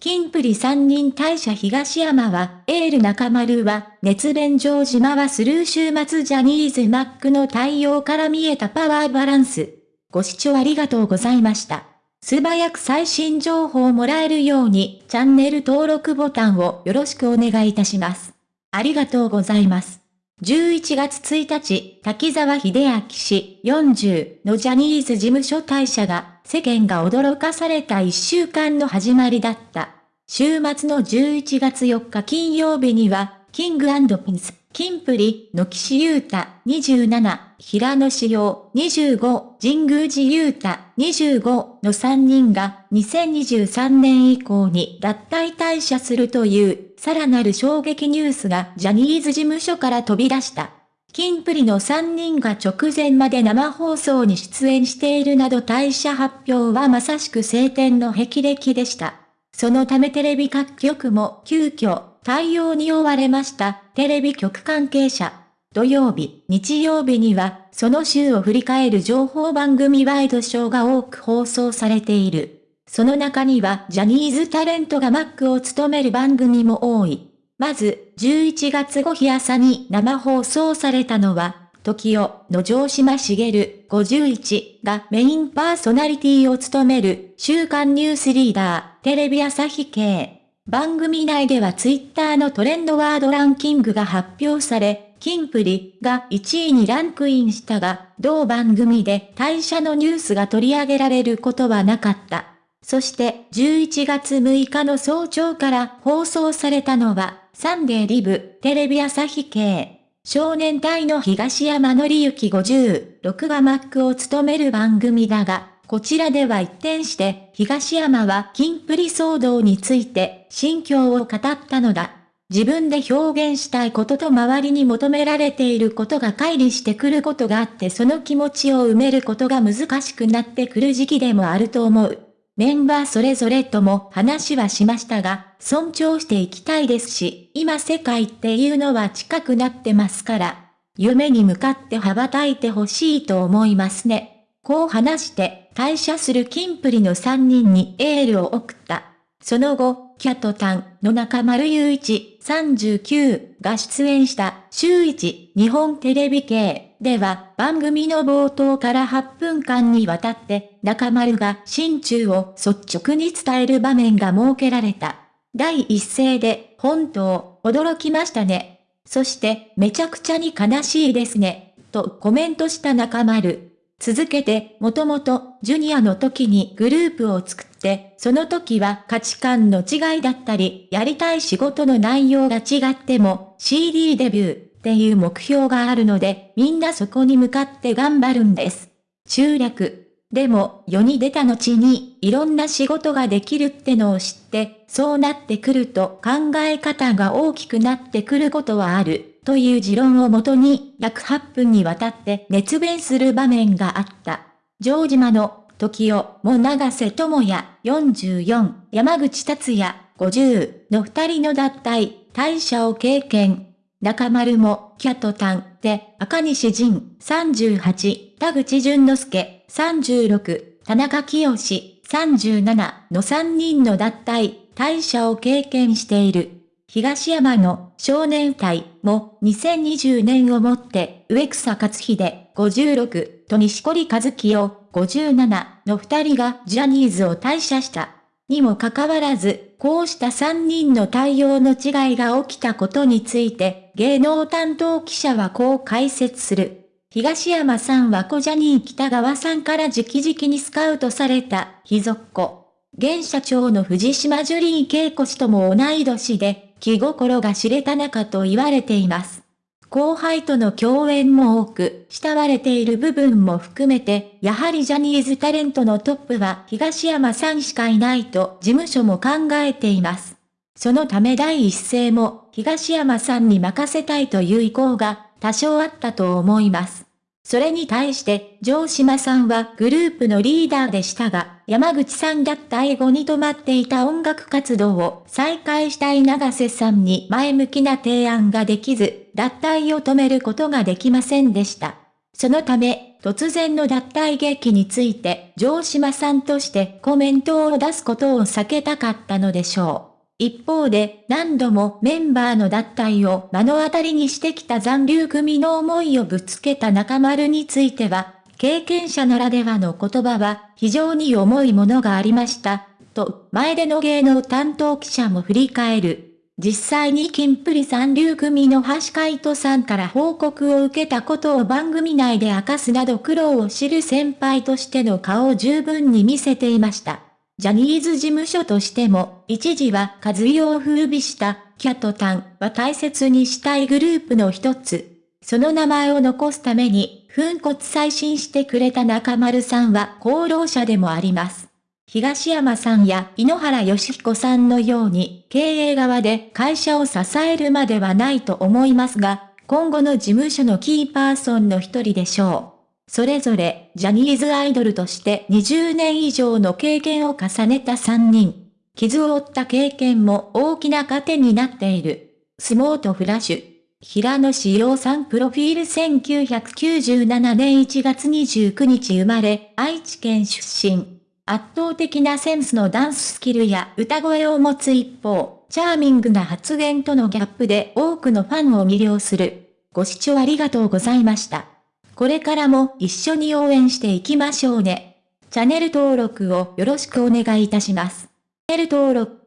キンプリ3人退社東山は、エール中丸は、熱弁城島はスルー週末ジャニーズマックの対応から見えたパワーバランス。ご視聴ありがとうございました。素早く最新情報をもらえるように、チャンネル登録ボタンをよろしくお願いいたします。ありがとうございます。11月1日、滝沢秀明氏40のジャニーズ事務所退社が世間が驚かされた一週間の始まりだった。週末の11月4日金曜日には、キングピンス、キンプリの岸優太27、平野志陽25、神宮寺優太25の3人が2023年以降に脱退退社するというさらなる衝撃ニュースがジャニーズ事務所から飛び出した。キンプリの3人が直前まで生放送に出演しているなど退社発表はまさしく晴天の霹靂でした。そのためテレビ各局も急遽対応に追われましたテレビ局関係者。土曜日、日曜日には、その週を振り返る情報番組ワイドショーが多く放送されている。その中にはジャニーズタレントがマックを務める番組も多い。まず、11月5日朝に生放送されたのは、時代の城島茂51がメインパーソナリティを務める週刊ニュースリーダーテレビ朝日系。番組内ではツイッターのトレンドワードランキングが発表され、キンプリが1位にランクインしたが、同番組で退社のニュースが取り上げられることはなかった。そして11月6日の早朝から放送されたのは、サンデーリブ、テレビ朝日系。少年隊の東山紀之56がマックを務める番組だが、こちらでは一転して、東山はキンプリ騒動について、心境を語ったのだ。自分で表現したいことと周りに求められていることが乖離してくることがあってその気持ちを埋めることが難しくなってくる時期でもあると思う。メンバーそれぞれとも話はしましたが、尊重していきたいですし、今世界っていうのは近くなってますから、夢に向かって羽ばたいてほしいと思いますね。こう話して、退社するキンプリの3人にエールを送った。その後、キャトタンの中丸雄一39が出演した週一日本テレビ系では番組の冒頭から8分間にわたって中丸が心中を率直に伝える場面が設けられた。第一声で本当驚きましたね。そしてめちゃくちゃに悲しいですね。とコメントした中丸。続けて、もともと、ジュニアの時にグループを作って、その時は価値観の違いだったり、やりたい仕事の内容が違っても、CD デビューっていう目標があるので、みんなそこに向かって頑張るんです。中略。でも、世に出た後に、いろんな仕事ができるってのを知って、そうなってくると考え方が大きくなってくることはある。という持論をもとに約8分にわたって熱弁する場面があった。城島の時代も長瀬智也44、山口達也50の二人の脱退、退社を経験。中丸もキャトタンで赤西仁38、田口淳之介36、田中清37の3人の脱退、退社を経験している。東山の少年隊も2020年をもって植草克秀56と西堀和清57の二人がジャニーズを退社した。にもかかわらず、こうした三人の対応の違いが起きたことについて、芸能担当記者はこう解説する。東山さんは小ジャニー北川さんから直々にスカウトされた、秘族子。現社長の藤島ジュリー恵子氏とも同い年で、気心が知れた仲と言われています。後輩との共演も多く、慕われている部分も含めて、やはりジャニーズタレントのトップは東山さんしかいないと事務所も考えています。そのため第一声も東山さんに任せたいという意向が多少あったと思います。それに対して、城島さんはグループのリーダーでしたが、山口さんだった英語に止まっていた音楽活動を再開したい長瀬さんに前向きな提案ができず、脱退を止めることができませんでした。そのため、突然の脱退劇について城島さんとしてコメントを出すことを避けたかったのでしょう。一方で、何度もメンバーの脱退を目の当たりにしてきた残留組の思いをぶつけた中丸については、経験者ならではの言葉は非常に重いものがありました、と前での芸能担当記者も振り返る。実際に金プリ三流組の橋海人さんから報告を受けたことを番組内で明かすなど苦労を知る先輩としての顔を十分に見せていました。ジャニーズ事務所としても、一時は和代を風靡したキャットタンは大切にしたいグループの一つ。その名前を残すために、粉骨再審してくれた中丸さんは功労者でもあります。東山さんや井ノ原義彦さんのように経営側で会社を支えるまではないと思いますが、今後の事務所のキーパーソンの一人でしょう。それぞれジャニーズアイドルとして20年以上の経験を重ねた3人。傷を負った経験も大きな糧になっている。スモートフラッシュ。平野志陽さんプロフィール1997年1月29日生まれ、愛知県出身。圧倒的なセンスのダンススキルや歌声を持つ一方、チャーミングな発言とのギャップで多くのファンを魅了する。ご視聴ありがとうございました。これからも一緒に応援していきましょうね。チャンネル登録をよろしくお願いいたします。チャンネル登録